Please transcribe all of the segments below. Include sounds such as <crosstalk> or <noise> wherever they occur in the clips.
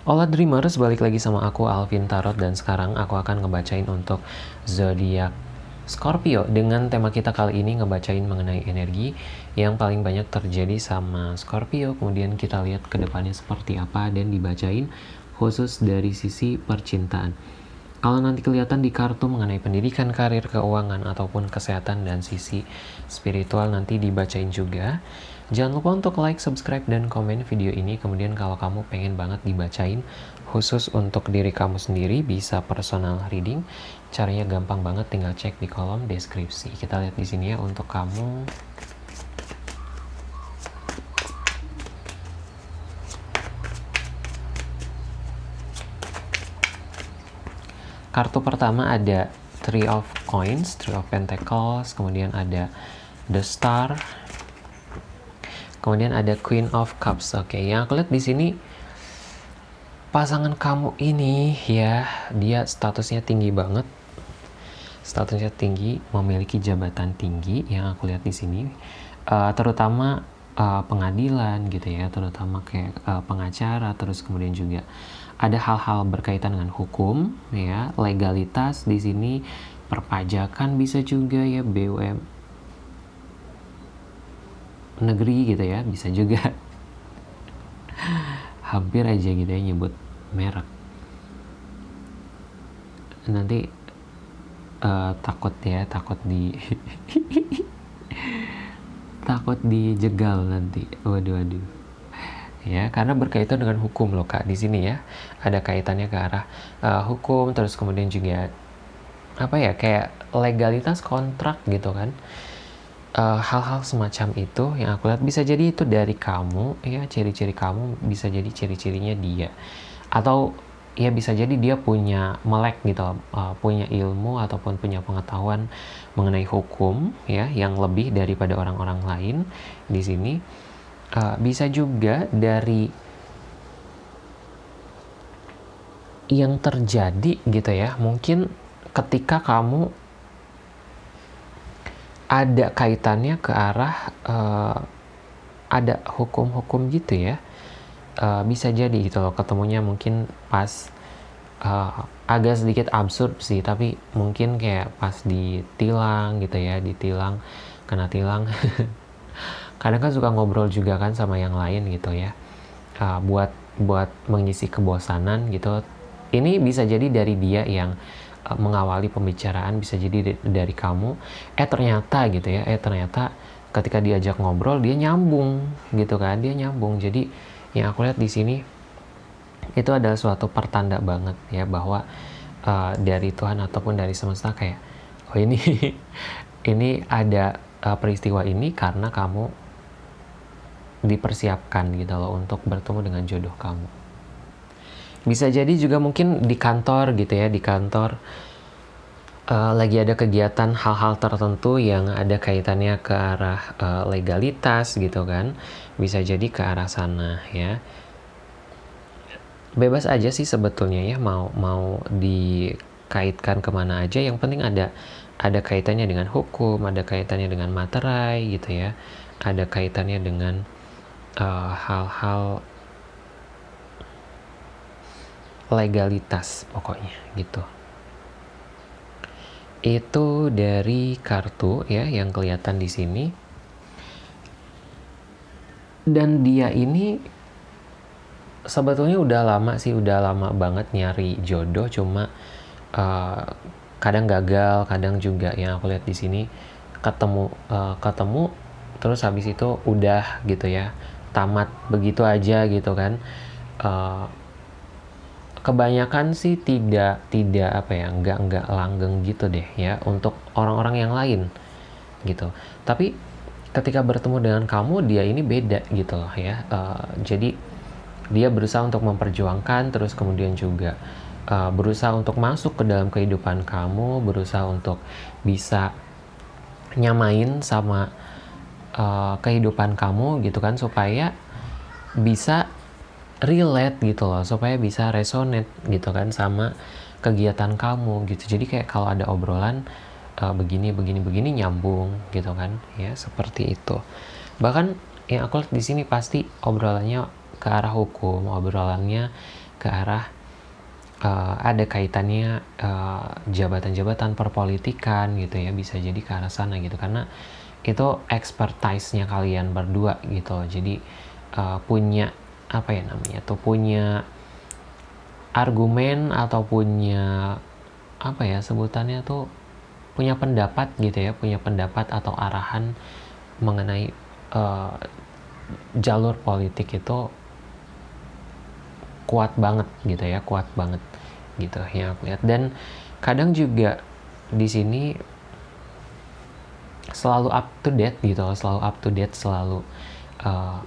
Hola Dreamers, balik lagi sama aku Alvin Tarot dan sekarang aku akan ngebacain untuk zodiak Scorpio. Dengan tema kita kali ini ngebacain mengenai energi yang paling banyak terjadi sama Scorpio. Kemudian kita lihat ke depannya seperti apa dan dibacain khusus dari sisi percintaan. Kalau nanti kelihatan di kartu mengenai pendidikan, karir, keuangan, ataupun kesehatan dan sisi spiritual nanti dibacain juga. Jangan lupa untuk like, subscribe, dan komen video ini. Kemudian kalau kamu pengen banget dibacain khusus untuk diri kamu sendiri bisa personal reading. Caranya gampang banget, tinggal cek di kolom deskripsi. Kita lihat di sini ya untuk kamu. Kartu pertama ada Three of Coins, Three of Pentacles, kemudian ada The Star, kemudian ada Queen of Cups. Oke, okay, yang aku lihat di sini pasangan kamu ini ya, dia statusnya tinggi banget. Statusnya tinggi, memiliki jabatan tinggi yang aku lihat di sini. Uh, terutama uh, pengadilan gitu ya, terutama kayak uh, pengacara, terus kemudian juga ada hal-hal berkaitan dengan hukum ya legalitas di sini perpajakan bisa juga ya BUM negeri gitu ya bisa juga <laughs> hampir aja gitu ya nyebut merek. Nanti uh, takut ya takut di <laughs> takut dijegal nanti. Waduh waduh. Ya karena berkaitan dengan hukum loh kak di sini ya. Ada kaitannya ke arah uh, hukum terus kemudian juga apa ya kayak legalitas kontrak gitu kan hal-hal uh, semacam itu yang aku lihat bisa jadi itu dari kamu ya ciri-ciri kamu bisa jadi ciri-cirinya dia. Atau ya bisa jadi dia punya melek gitu uh, punya ilmu ataupun punya pengetahuan mengenai hukum ya yang lebih daripada orang-orang lain di sini. Uh, bisa juga dari yang terjadi gitu ya mungkin ketika kamu ada kaitannya ke arah uh, ada hukum-hukum gitu ya. Uh, bisa jadi gitu loh ketemunya mungkin pas uh, agak sedikit absurd sih tapi mungkin kayak pas ditilang gitu ya ditilang kena tilang. <laughs> Kadang kan suka ngobrol juga kan sama yang lain gitu ya. Uh, buat buat mengisi kebosanan gitu. Ini bisa jadi dari dia yang mengawali pembicaraan bisa jadi dari kamu eh ternyata gitu ya eh ternyata ketika diajak ngobrol dia nyambung gitu kan dia nyambung jadi yang aku lihat di sini itu adalah suatu pertanda banget ya bahwa uh, dari Tuhan ataupun dari semesta kayak oh ini <laughs> ini ada uh, peristiwa ini karena kamu dipersiapkan gitu loh untuk bertemu dengan jodoh kamu. Bisa jadi juga mungkin di kantor gitu ya, di kantor uh, lagi ada kegiatan hal-hal tertentu yang ada kaitannya ke arah uh, legalitas gitu kan. Bisa jadi ke arah sana ya. Bebas aja sih sebetulnya ya mau mau dikaitkan ke mana aja. Yang penting ada ada kaitannya dengan hukum, ada kaitannya dengan materai gitu ya, ada kaitannya dengan Eh, hal-hal uh, legalitas pokoknya gitu. Itu dari kartu ya yang kelihatan di sini. Dan dia ini sebetulnya udah lama sih udah lama banget nyari jodoh cuma uh, kadang gagal kadang juga yang aku lihat di sini ketemu uh, ketemu terus habis itu udah gitu ya tamat begitu aja gitu kan. Uh, kebanyakan sih tidak tidak apa ya nggak nggak langgeng gitu deh ya untuk orang-orang yang lain gitu. Tapi ketika bertemu dengan kamu dia ini beda gitu loh ya uh, jadi dia berusaha untuk memperjuangkan terus kemudian juga uh, berusaha untuk masuk ke dalam kehidupan kamu berusaha untuk bisa nyamain sama uh, kehidupan kamu gitu kan supaya bisa relate gitu loh supaya bisa resonate gitu kan sama kegiatan kamu gitu. Jadi kayak kalau ada obrolan uh, begini begini begini nyambung gitu kan. Ya seperti itu. Bahkan yang aku lihat di sini pasti obrolannya ke arah hukum obrolannya ke arah uh, ada kaitannya jabatan-jabatan uh, perpolitikan gitu ya bisa jadi ke arah sana gitu. Karena itu expertise-nya kalian berdua gitu jadi uh, punya apa ya namanya tuh punya argumen atau punya apa ya sebutannya tuh punya pendapat gitu ya punya pendapat atau arahan mengenai uh, jalur politik itu kuat banget gitu ya kuat banget gitu yang aku lihat. Dan kadang juga di sini selalu up to date gitu selalu up to date selalu uh,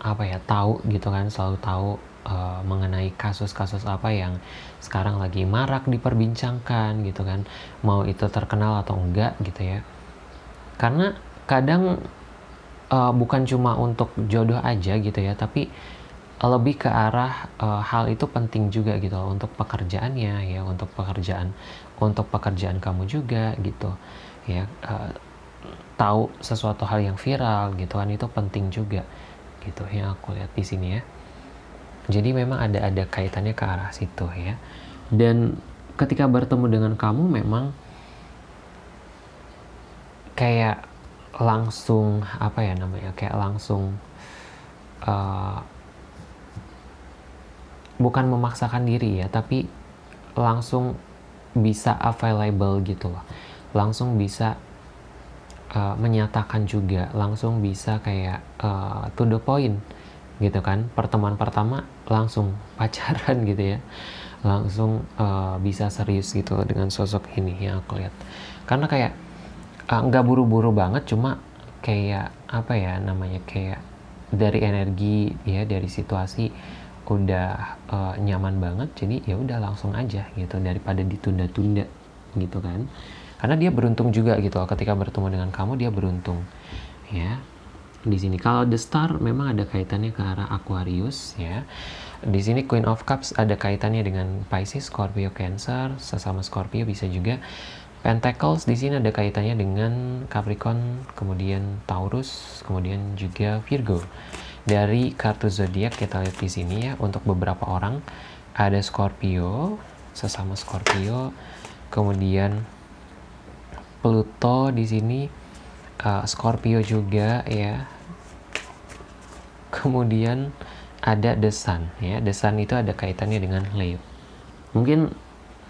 apa ya tahu gitu kan selalu tahu uh, mengenai kasus-kasus apa yang sekarang lagi marak diperbincangkan gitu kan mau itu terkenal atau enggak gitu ya. Karena kadang uh, bukan cuma untuk jodoh aja gitu ya tapi lebih ke arah uh, hal itu penting juga gitu loh, untuk pekerjaannya ya untuk pekerjaan untuk pekerjaan kamu juga gitu ya. Uh, tahu sesuatu hal yang viral gitu kan itu penting juga gitu yang aku lihat di sini ya. Jadi memang ada ada kaitannya ke arah situ ya. Dan ketika bertemu dengan kamu memang kayak langsung apa ya namanya kayak langsung uh, bukan memaksakan diri ya tapi langsung bisa available gitu loh. Langsung bisa uh, menyatakan juga langsung bisa kayak uh, to the point gitu kan. Pertemuan pertama langsung <laughs> pacaran gitu ya. Langsung uh, bisa serius gitu dengan sosok ini yang aku lihat. Karena kayak nggak uh, buru-buru banget cuma kayak apa ya namanya kayak dari energi ya dari situasi udah uh, nyaman banget. Jadi ya udah langsung aja gitu daripada ditunda-tunda gitu kan karena dia beruntung juga gitu loh. Ketika bertemu dengan kamu dia beruntung. Ya. Di sini kalau the star memang ada kaitannya ke arah Aquarius ya. Di sini Queen of Cups ada kaitannya dengan Pisces, Scorpio, Cancer, sesama Scorpio bisa juga. Pentacles di sini ada kaitannya dengan Capricorn, kemudian Taurus, kemudian juga Virgo. Dari kartu zodiak kita lihat di sini ya. Untuk beberapa orang ada Scorpio, sesama Scorpio, kemudian Pluto di sini uh, Scorpio juga ya. Kemudian ada The Sun ya. The Sun itu ada kaitannya dengan Leo. Mungkin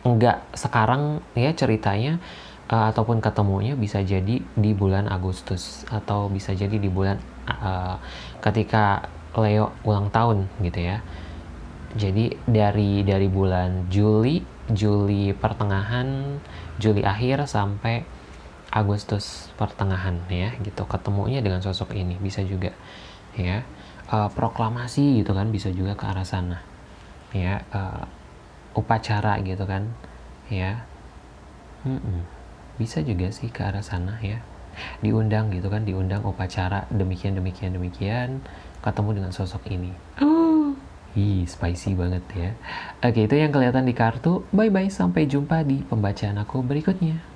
nggak sekarang ya ceritanya uh, ataupun ketemunya bisa jadi di bulan Agustus atau bisa jadi di bulan uh, ketika Leo ulang tahun gitu ya. Jadi dari dari bulan Juli Juli pertengahan Juli akhir sampai Agustus pertengahan ya gitu ketemunya dengan sosok ini bisa juga ya uh, proklamasi gitu kan bisa juga ke arah sana ya uh, upacara gitu kan ya hmm -mm. bisa juga sih ke arah sana ya diundang gitu kan diundang upacara demikian demikian demikian ketemu dengan sosok ini oh. <gasps> Ih, spicy banget ya. Oke, itu yang kelihatan di kartu. Bye-bye, sampai jumpa di pembacaan aku berikutnya.